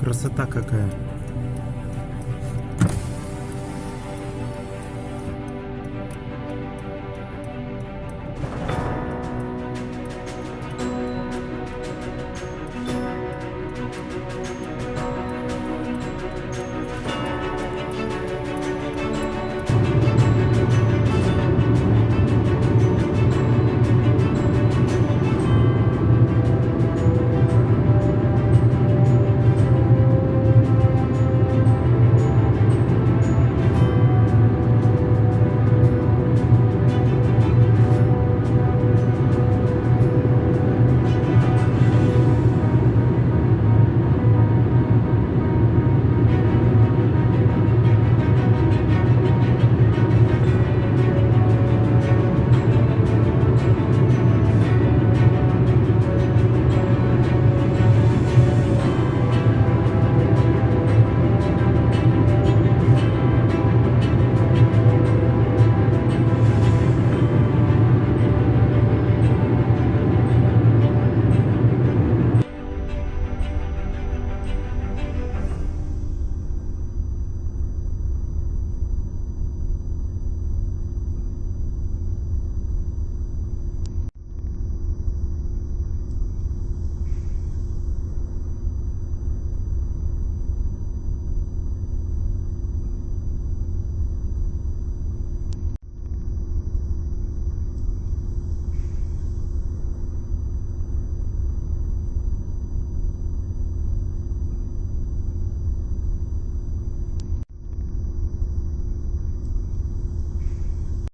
Красота какая.